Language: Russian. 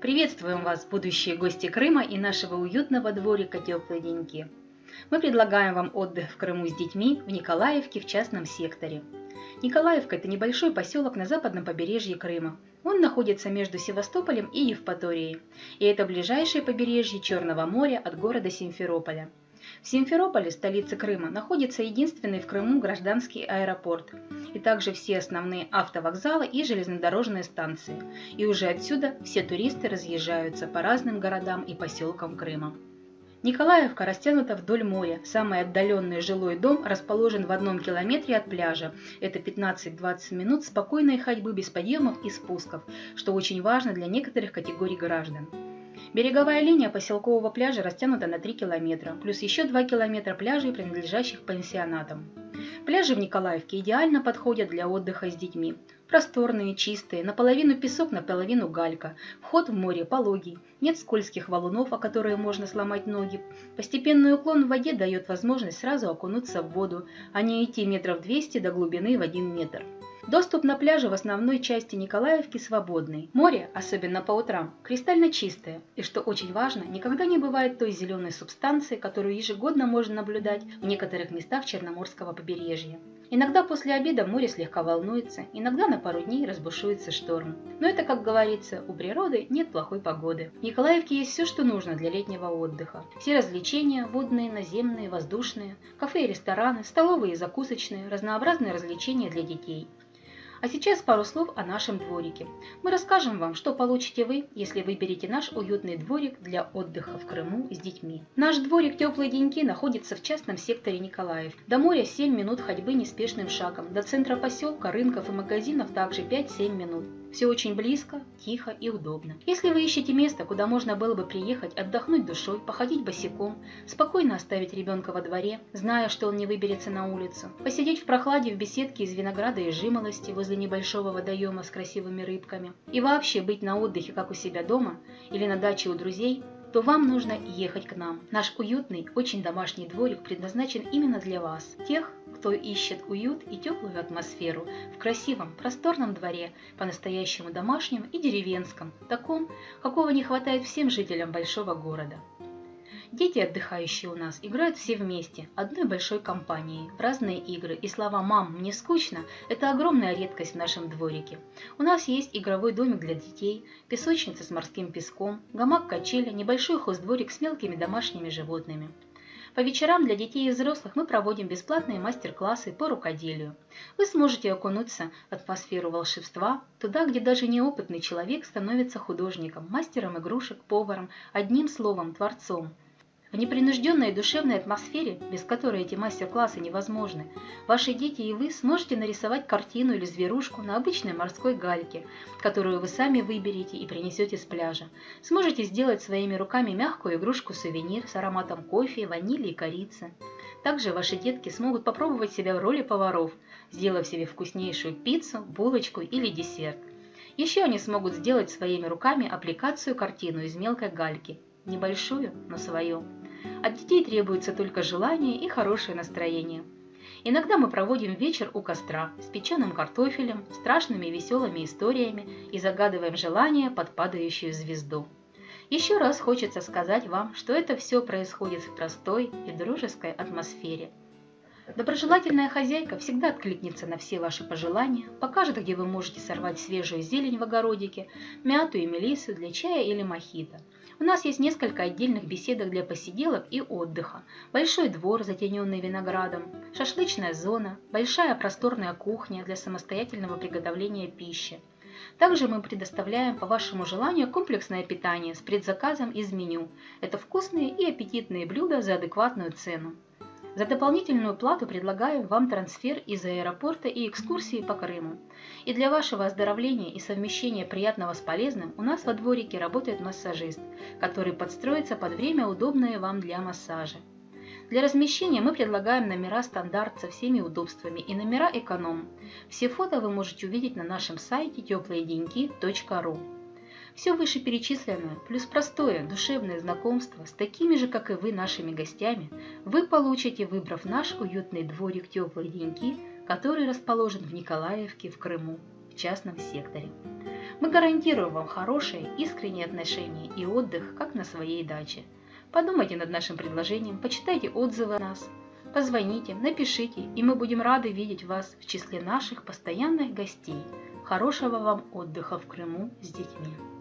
Приветствуем вас, будущие гости Крыма и нашего уютного дворика «Теплые деньки». Мы предлагаем вам отдых в Крыму с детьми в Николаевке в частном секторе. Николаевка – это небольшой поселок на западном побережье Крыма. Он находится между Севастополем и Евпаторией, и это ближайшее побережье Черного моря от города Симферополя. В Симферополе, столице Крыма, находится единственный в Крыму гражданский аэропорт, и также все основные автовокзалы и железнодорожные станции. И уже отсюда все туристы разъезжаются по разным городам и поселкам Крыма. Николаевка растянута вдоль моря. Самый отдаленный жилой дом расположен в одном километре от пляжа. Это 15-20 минут спокойной ходьбы без подъемов и спусков, что очень важно для некоторых категорий граждан. Береговая линия поселкового пляжа растянута на 3 километра, плюс еще 2 километра пляжей, принадлежащих пансионатам. Пляжи в Николаевке идеально подходят для отдыха с детьми. Просторные, чистые, наполовину песок, наполовину галька. Вход в море пологий. Нет скользких валунов, о которые можно сломать ноги. Постепенный уклон в воде дает возможность сразу окунуться в воду, а не идти метров 200 до глубины в 1 метр. Доступ на пляже в основной части Николаевки свободный. Море, особенно по утрам, кристально чистое. И что очень важно, никогда не бывает той зеленой субстанции, которую ежегодно можно наблюдать в некоторых местах Черноморского побережья. Иногда после обеда море слегка волнуется, иногда на пару дней разбушуется шторм. Но это, как говорится, у природы нет плохой погоды. В Николаевке есть все, что нужно для летнего отдыха. Все развлечения, водные, наземные, воздушные, кафе и рестораны, столовые и закусочные, разнообразные развлечения для детей. А сейчас пару слов о нашем дворике. Мы расскажем вам, что получите вы, если выберете наш уютный дворик для отдыха в Крыму с детьми. Наш дворик «Теплые деньки» находится в частном секторе Николаев. До моря 7 минут ходьбы неспешным шагом, до центра поселка, рынков и магазинов также 5-7 минут. Все очень близко, тихо и удобно. Если вы ищете место, куда можно было бы приехать, отдохнуть душой, походить босиком, спокойно оставить ребенка во дворе, зная, что он не выберется на улицу, посидеть в прохладе в беседке из винограда и жимолости возле небольшого водоема с красивыми рыбками, и вообще быть на отдыхе, как у себя дома или на даче у друзей, то вам нужно ехать к нам. Наш уютный, очень домашний дворик предназначен именно для вас, тех, кто ищет уют и теплую атмосферу в красивом, просторном дворе, по-настоящему домашнем и деревенском, таком, какого не хватает всем жителям большого города. Дети, отдыхающие у нас, играют все вместе, одной большой компанией, разные игры, и слова «мам, мне скучно» – это огромная редкость в нашем дворике. У нас есть игровой домик для детей, песочница с морским песком, гамак-качеля, небольшой хоздворик с мелкими домашними животными. По вечерам для детей и взрослых мы проводим бесплатные мастер-классы по рукоделию. Вы сможете окунуться в атмосферу волшебства, туда, где даже неопытный человек становится художником, мастером игрушек, поваром, одним словом, творцом – в непринужденной душевной атмосфере, без которой эти мастер-классы невозможны, ваши дети и вы сможете нарисовать картину или зверушку на обычной морской гальке, которую вы сами выберете и принесете с пляжа. Сможете сделать своими руками мягкую игрушку-сувенир с ароматом кофе, ванили и корицы. Также ваши детки смогут попробовать себя в роли поваров, сделав себе вкуснейшую пиццу, булочку или десерт. Еще они смогут сделать своими руками аппликацию-картину из мелкой гальки, небольшую, но свою. От детей требуется только желание и хорошее настроение. Иногда мы проводим вечер у костра с печеным картофелем, страшными и веселыми историями и загадываем желание под падающую звезду. Еще раз хочется сказать вам, что это все происходит в простой и дружеской атмосфере. Доброжелательная хозяйка всегда откликнется на все ваши пожелания, покажет, где вы можете сорвать свежую зелень в огородике, мяту и мелиссу для чая или мохито – у нас есть несколько отдельных беседок для посиделок и отдыха, большой двор, затененный виноградом, шашлычная зона, большая просторная кухня для самостоятельного приготовления пищи. Также мы предоставляем по вашему желанию комплексное питание с предзаказом из меню. Это вкусные и аппетитные блюда за адекватную цену. За дополнительную плату предлагаем вам трансфер из аэропорта и экскурсии по Крыму. И для вашего оздоровления и совмещения приятного с полезным у нас во дворике работает массажист, который подстроится под время, удобное вам для массажа. Для размещения мы предлагаем номера стандарт со всеми удобствами и номера эконом. Все фото вы можете увидеть на нашем сайте теплоеденьки.ру. Все вышеперечисленное, плюс простое душевное знакомство с такими же, как и вы, нашими гостями, вы получите, выбрав наш уютный дворик «Теплые деньки», который расположен в Николаевке в Крыму, в частном секторе. Мы гарантируем вам хорошие, искренние отношения и отдых, как на своей даче. Подумайте над нашим предложением, почитайте отзывы о нас, позвоните, напишите, и мы будем рады видеть вас в числе наших постоянных гостей. Хорошего вам отдыха в Крыму с детьми.